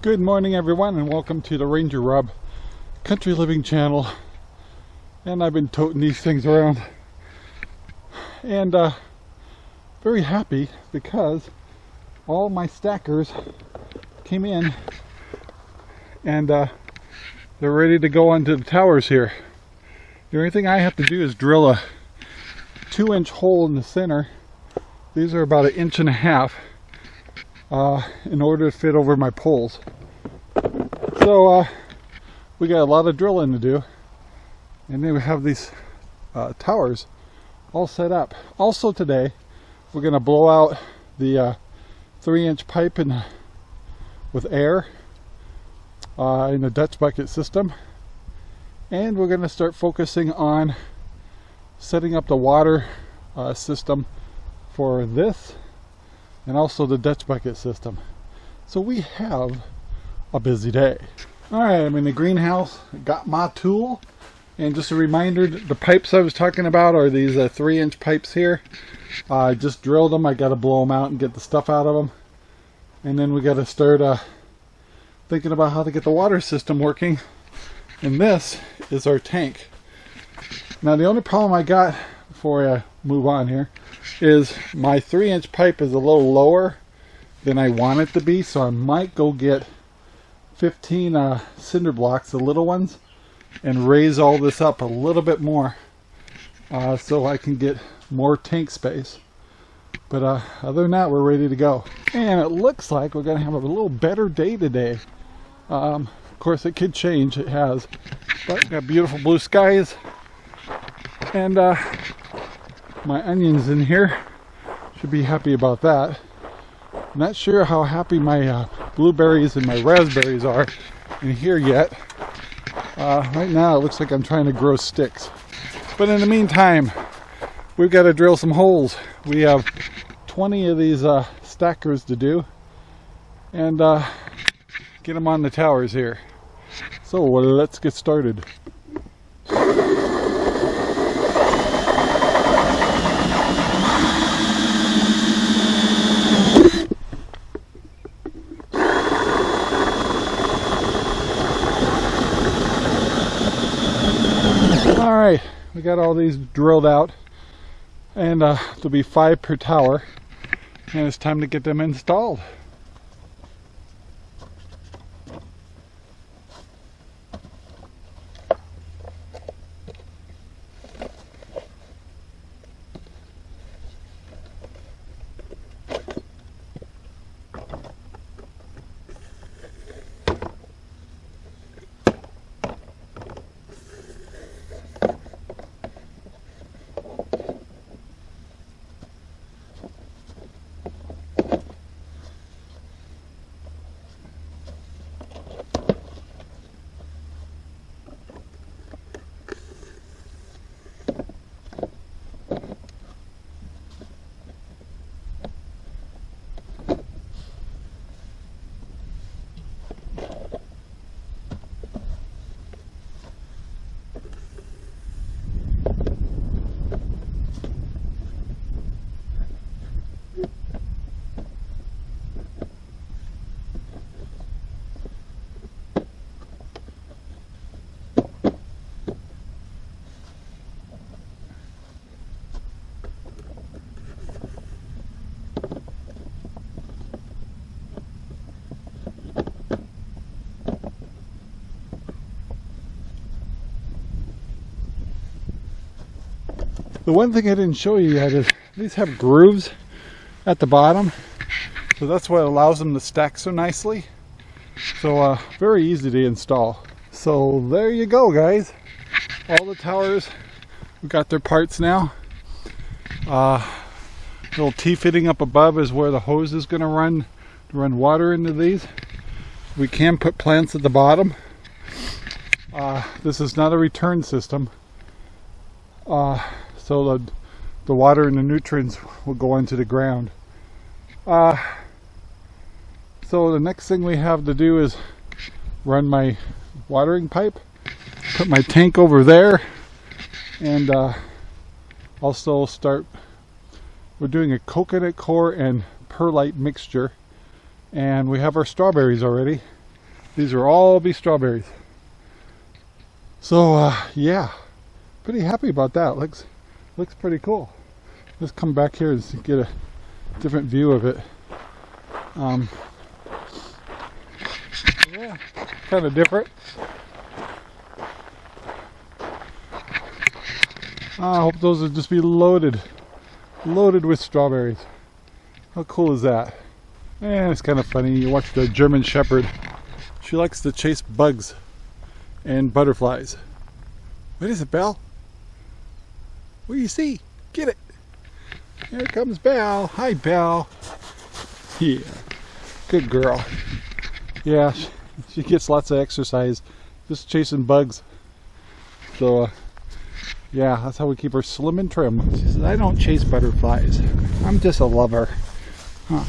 Good morning everyone and welcome to the Ranger Rob Country Living channel and I've been toting these things around and uh, very happy because all my stackers came in and uh, they're ready to go onto the towers here. The only thing I have to do is drill a two inch hole in the center. These are about an inch and a half uh, in order to fit over my poles. So uh, we got a lot of drilling to do and then we have these uh, towers all set up. Also today we're going to blow out the uh, three inch pipe in, with air uh, in the Dutch bucket system and we're going to start focusing on setting up the water uh, system for this and also the Dutch bucket system. So we have a busy day. All right, I'm in the greenhouse, got my tool, and just a reminder, the pipes I was talking about are these uh, three inch pipes here. Uh, I just drilled them, I got to blow them out and get the stuff out of them. And then we got to start uh, thinking about how to get the water system working. And this is our tank. Now the only problem I got before I move on here is my three inch pipe is a little lower than I want it to be so I might go get 15 uh, cinder blocks the little ones and raise all this up a little bit more uh, so I can get more tank space. But uh, other than that we're ready to go. And it looks like we're gonna have a little better day today. Um, of course it could change it has. But got beautiful blue skies. And uh, my onions in here. Should be happy about that. Not sure how happy my uh, blueberries and my raspberries are in here yet. Uh, right now it looks like I'm trying to grow sticks. But in the meantime we've got to drill some holes. We have 20 of these uh, stackers to do. And uh, get them on the towers here. So let's get started all right we got all these drilled out and uh, there'll be five per tower and it's time to get them installed The one thing I didn't show you yet is these have grooves at the bottom. So that's what allows them to stack so nicely. So uh, very easy to install. So there you go guys. All the towers we got their parts now. Uh, little T-fitting up above is where the hose is going to run to run water into these. We can put plants at the bottom. Uh, this is not a return system. Uh, so the, the water and the nutrients will go into the ground. Uh, so the next thing we have to do is run my watering pipe, put my tank over there, and uh, also start, we're doing a coconut coir and perlite mixture, and we have our strawberries already. these are all be strawberries. So uh, yeah, pretty happy about that. Looks looks pretty cool. Let's come back here and get a different view of it. Um, yeah, kind of different. I hope those will just be loaded, loaded with strawberries. How cool is that? And it's kind of funny, you watch the German Shepherd. She likes to chase bugs and butterflies. What is it, Belle? What do you see? Get it. Here comes Belle. Hi, Belle. Yeah, good girl. Yeah, she, she gets lots of exercise just chasing bugs. So, uh, yeah, that's how we keep her slim and trim. She says, I don't chase butterflies. I'm just a lover. Huh.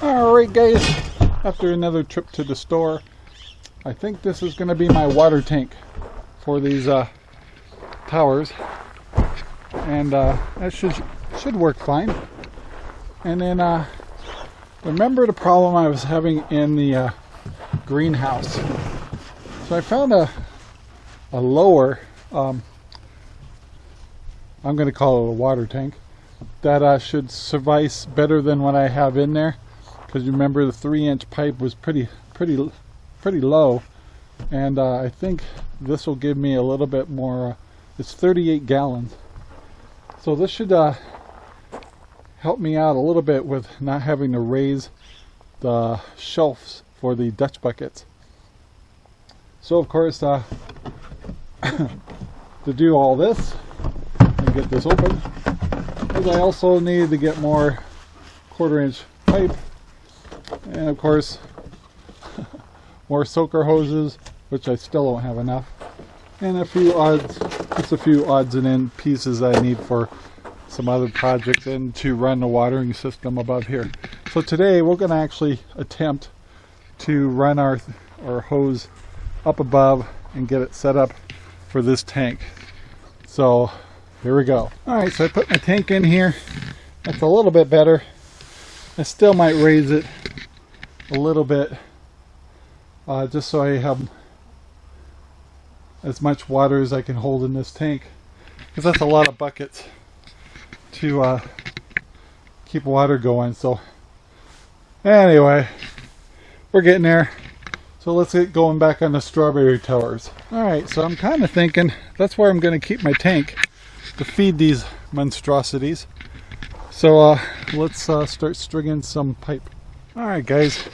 Alright guys, after another trip to the store, I think this is going to be my water tank for these uh, towers. And uh, that should, should work fine. And then uh, remember the problem I was having in the uh, greenhouse. So I found a, a lower um, I'm going to call it a water tank, that uh, should suffice better than what I have in there. Because remember the three inch pipe was pretty, pretty, pretty low. And uh, I think this will give me a little bit more, uh, it's 38 gallons. So this should uh, help me out a little bit with not having to raise the shelves for the Dutch buckets. So of course, uh, to do all this, and get this open. Because I also need to get more quarter inch pipe and of course more soaker hoses which I still don't have enough and a few odds just a few odds and end pieces I need for some other projects and to run the watering system above here so today we're going to actually attempt to run our our hose up above and get it set up for this tank so here we go. Alright, so I put my tank in here. That's a little bit better. I still might raise it a little bit uh, just so I have as much water as I can hold in this tank because that's a lot of buckets to uh, keep water going so anyway we're getting there so let's get going back on the strawberry towers alright so I'm kind of thinking that's where I'm going to keep my tank to feed these monstrosities. So uh, let's uh, start stringing some pipe. Alright guys,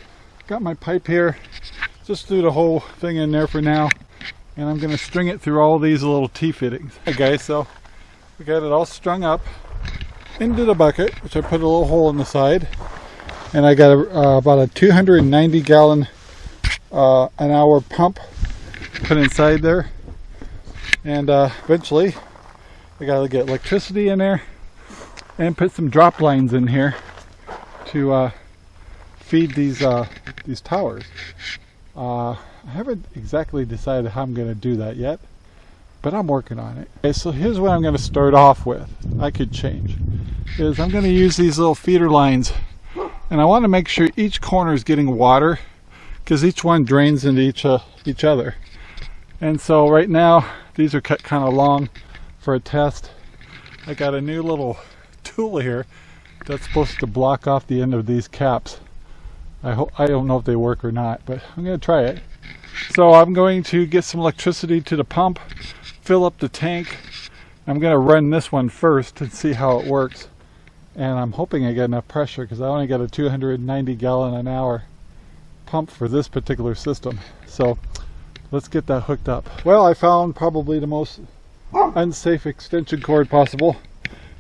got my pipe here. Just threw the whole thing in there for now. And I'm going to string it through all these little T-fittings. Okay so we got it all strung up into the bucket, which I put a little hole in the side. And I got a, uh, about a 290 gallon uh, an hour pump put inside there. And uh, eventually I gotta get electricity in there and put some drop lines in here to uh, feed these uh, these towers. I haven't exactly decided how I'm going to do that yet, but I'm working on it. Okay, so here's what I'm going to start off with. I could change. Is I'm going to use these little feeder lines, and I want to make sure each corner is getting water, because each one drains into each uh, each other. And so right now these are cut kind of long for a test. I got a new little tool here that's supposed to block off the end of these caps. I hope I don't know if they work or not, but I'm going to try it. So I'm going to get some electricity to the pump, fill up the tank. I'm going to run this one first and see how it works. And I'm hoping I get enough pressure because I only got a 290 gallon an hour pump for this particular system. So let's get that hooked up. Well, I found probably the most unsafe extension cord possible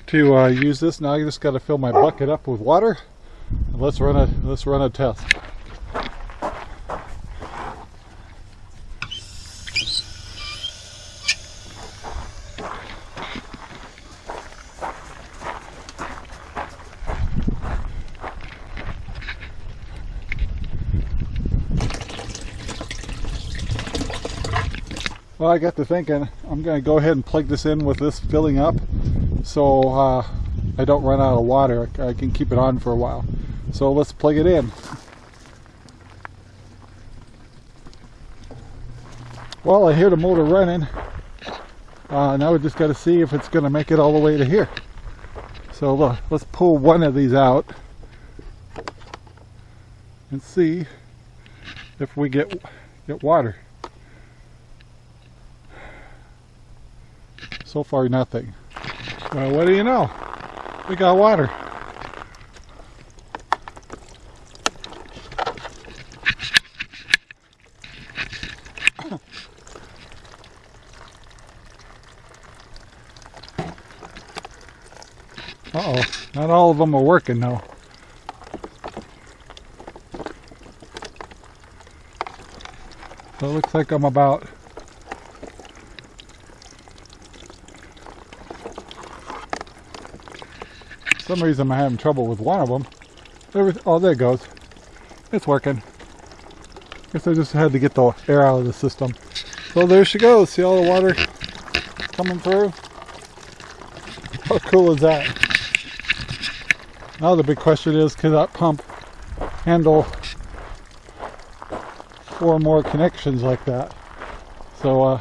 to uh, use this. Now I just got to fill my bucket up with water. And let's run a let's run a test. Well, I got to thinking, I'm going to go ahead and plug this in with this filling up so uh, I don't run out of water. I can keep it on for a while. So let's plug it in. Well, I hear the motor running. Uh, now we just got to see if it's going to make it all the way to here. So look, let's pull one of these out and see if we get get water. So far nothing. Well, what do you know? We got water. Uh-oh, not all of them are working though. So it looks like I'm about some reason I'm having trouble with one of them. Oh, there it goes. It's working. Guess I just had to get the air out of the system. So there she goes. See all the water coming through? How cool is that? Now the big question is, can that pump handle four more connections like that? So, uh,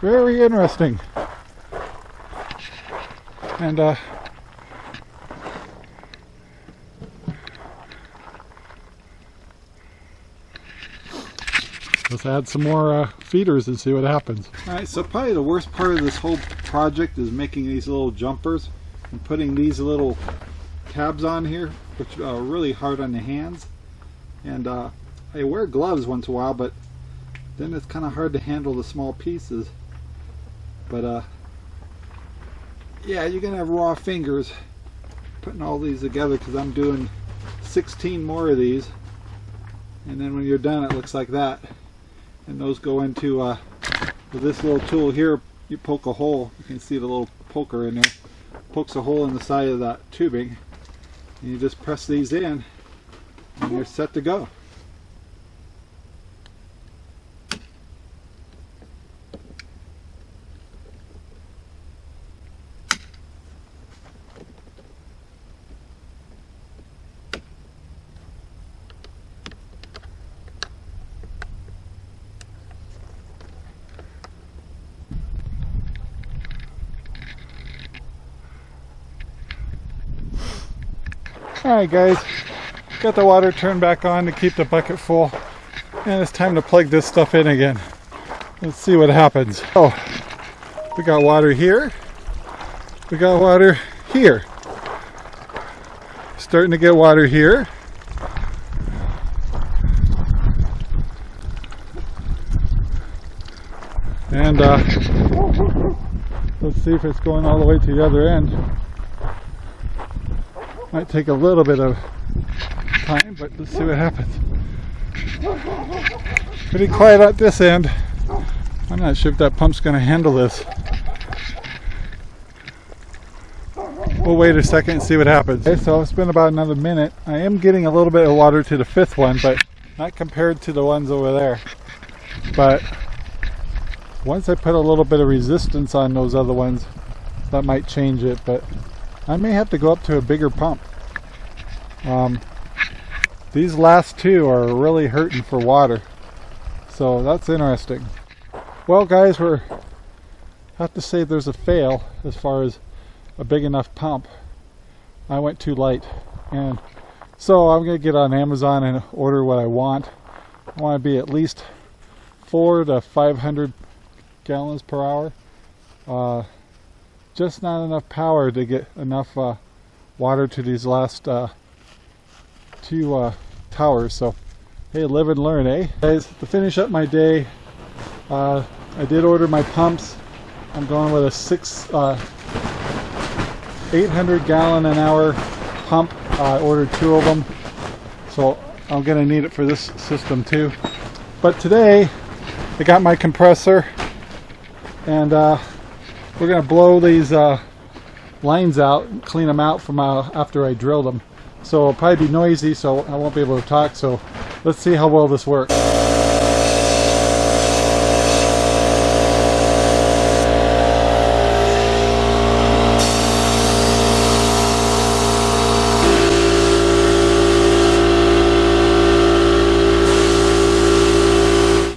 very interesting. And, uh, Let's add some more uh, feeders and see what happens. Alright, so probably the worst part of this whole project is making these little jumpers and putting these little tabs on here, which are really hard on the hands. And uh, I wear gloves once in a while, but then it's kind of hard to handle the small pieces. But uh, yeah, you're gonna have raw fingers putting all these together because I'm doing 16 more of these. And then when you're done, it looks like that and those go into uh, with this little tool here you poke a hole. You can see the little poker in there. Pokes a hole in the side of that tubing. And you just press these in and you're set to go Alright guys, got the water turned back on to keep the bucket full and it's time to plug this stuff in again. Let's see what happens. Oh, we got water here, we got water here. Starting to get water here. And uh, let's see if it's going all the way to the other end. Might take a little bit of time, but let's see what happens. Pretty quiet at this end. I'm not sure if that pump's going to handle this. We'll wait a second and see what happens. Okay, so it's been about another minute. I am getting a little bit of water to the fifth one, but not compared to the ones over there. But once I put a little bit of resistance on those other ones, that might change it, but I may have to go up to a bigger pump. Um, these last two are really hurting for water. So that's interesting. Well guys, we're have to say there's a fail as far as a big enough pump. I went too light. And so I'm going to get on Amazon and order what I want. I want to be at least four to 500 gallons per hour. Uh, just not enough power to get enough uh, water to these last uh, two uh, towers. So, hey, live and learn, eh? Guys, to finish up my day, uh, I did order my pumps. I'm going with a six, uh, 800 gallon an hour pump. I ordered two of them, so I'm gonna need it for this system too. But today, I got my compressor, and uh, we're to blow these uh, lines out and clean them out from uh, after I drill them. So it'll probably be noisy so I won't be able to talk. So let's see how well this works.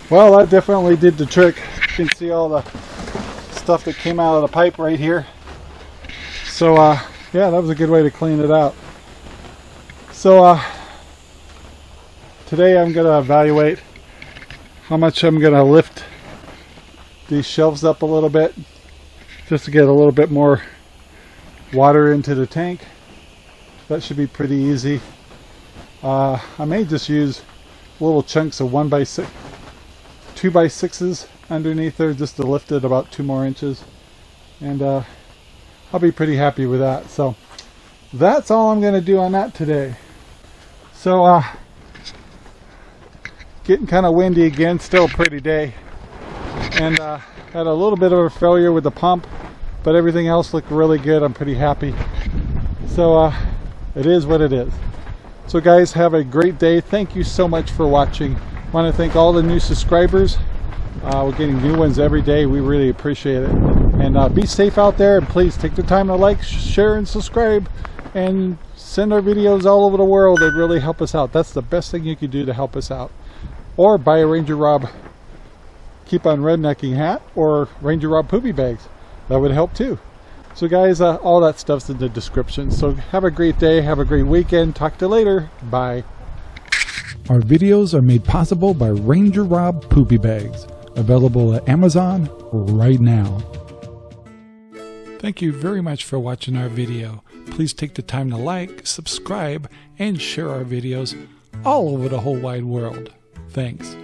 Well, that definitely did the trick. You can see all the stuff that came out of the pipe right here. So, uh, yeah, that was a good way to clean it out. So, uh, today I'm to evaluate how much I'm to lift these shelves up a little bit just to get a little bit more water into the tank. That should be pretty easy. Uh, I may just use little chunks of one by six, two by sixes underneath there just to lift it about two more inches. And uh, I'll be pretty happy with that. So that's all I'm going to do on that today. So uh, getting kind of windy again, still a pretty day. And uh, had a little bit of a failure with the pump, but everything else looked really good. I'm pretty happy. So uh, it is what it is. So guys, have a great day. Thank you so much for watching. Want to thank all the new subscribers. Uh, we're getting new ones every day. We really appreciate it. And uh, be safe out there. And please take the time to like, share, and subscribe. And send our videos all over the world. It really help us out. That's the best thing you can do to help us out. Or buy a Ranger Rob Keep on Rednecking hat or Ranger Rob Poopy Bags. That would help too. So guys, uh, all that stuff's in the description. So have a great day. Have a great weekend. Talk to you later. Bye. Our videos are made possible by Ranger Rob Poopy Bags, available at Amazon right now. Thank you very much for watching our video. Please take the time to like, subscribe, and share our videos all over the whole wide world. Thanks.